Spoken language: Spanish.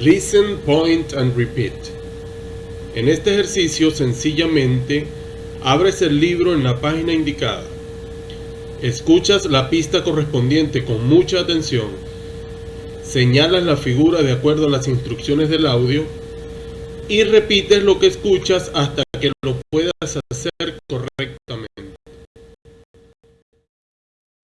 Listen, point and repeat. En este ejercicio sencillamente abres el libro en la página indicada. Escuchas la pista correspondiente con mucha atención. Señalas la figura de acuerdo a las instrucciones del audio y repites lo que escuchas hasta que lo puedas hacer